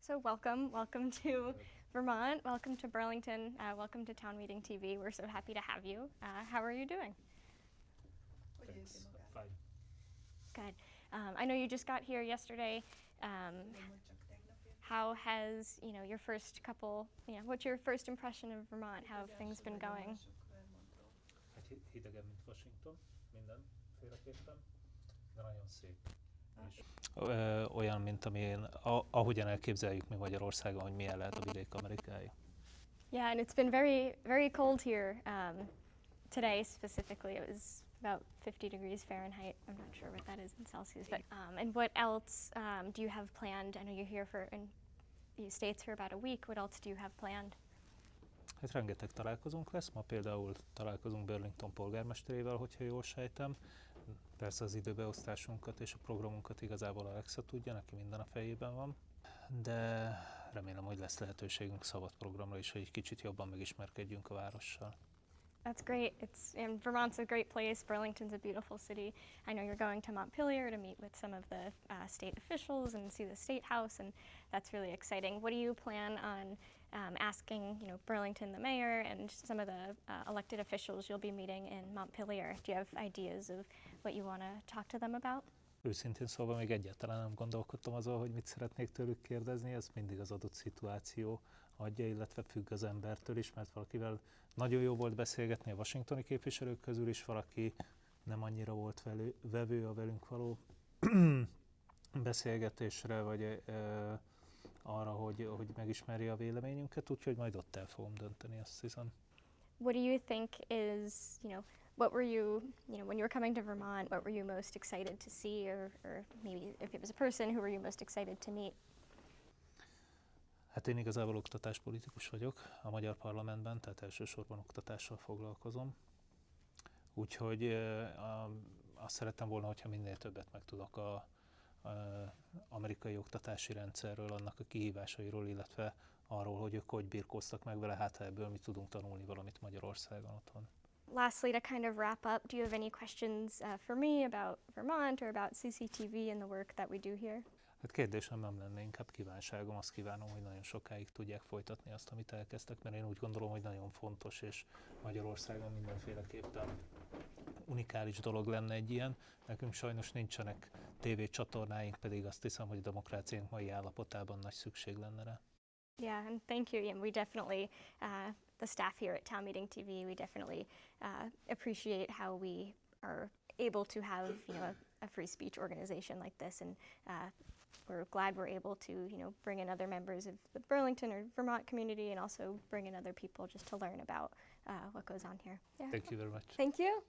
So welcome, welcome to Vermont, welcome to Burlington, uh, welcome to Town Meeting TV. We're so happy to have you. Uh, how are you doing? Thanks. Fine. Good. Um, I know you just got here yesterday. Um, how has you know your first couple? You know, what's your first impression of Vermont? How have things been going? Hát hi- hidegebb, mint Washington, mindenféleképpen, de nagyon szép. Ö, olyan, mint amilyen, ahogyan elképzeljük mi Magyarországon, hogy milyen lehet a vidék amerikai. Yeah, and it's been very very cold here um, today specifically. It was about 50 degrees Fahrenheit. I'm not sure what that is in Celsius, but um, and what else um, do you have planned? I know you're here for in the states for about a week. What else do you have planned? Hát rengeteg találkozónk lesz, ma például találkozunk Burlington polgármesterével, hogyha jól sejtem. Persze az időbeosztásunkat és a programunkat igazából Alexa tudja, neki minden a fejében van. De remélem, hogy lesz lehetőségünk szabad programra is, hogy egy kicsit jobban megismerkedjünk a várossal. That's great. It's and Vermont's a great place. Burlington's a beautiful city. I know you're going to Montpelier to meet with some of the uh, state officials and see the state house, and that's really exciting. What do you plan on um, asking, you know, Burlington, the mayor, and some of the uh, elected officials you'll be meeting in Montpelier? Do you have ideas of what you want to talk to them about? Őszintén szólva még egyáltalán nem gondolkodtam azon, hogy mit szeretnék tőlük kérdezni, ez mindig az adott szituáció adja, illetve függ az embertől is, mert valakivel nagyon jó volt beszélgetni a washingtoni képviselők közül is, valaki nem annyira volt velő, vevő a velünk való beszélgetésre, vagy ö, arra, hogy, hogy megismerje a véleményünket, úgyhogy majd ott el fogom dönteni, azt hiszem. What do you think is, you know, what were you, you know, when you were coming to Vermont, what were you most excited to see, or, or maybe if it was a person, who were you most excited to meet? Hát én igazából oktatáspolitikus vagyok a magyar parlamentben, tehát elsősorban oktatással foglalkozom. Úgyhogy a, azt szerettem volna, hogyha minél többet megtudok a amerikai oktatási rendszerről, annak a kihívásairól, illetve arról, hogy ők hogy birkóztak meg vele, hát ebből mi tudunk tanulni valamit Magyarországon otthon. Lastly, to kind of wrap up, do you have any questions uh, for me about Vermont or about CCTV and the work that we do here? Hát kérdésem nem lenne, inkább kívánságom, azt kívánom, hogy nagyon sokáig tudják folytatni azt, amit elkezdtek, mert én úgy gondolom, hogy nagyon fontos, és Magyarországon mindenféleképpen unikális dolog lenne egy ilyen. Nekünk sajnos nincsenek tévécsatornáink, pedig azt hiszem, hogy a demokráciánk mai állapotában nagy szükség lenne rá. Yeah, and thank you. Yeah, we definitely, uh, the staff here at Town Meeting TV, we definitely uh, appreciate how we are able to have, you know, a, a free speech organization like this, and uh, we're glad we're able to, you know, bring in other members of the Burlington or Vermont community, and also bring in other people just to learn about uh, what goes on here. Yeah. Thank you very much. Thank you.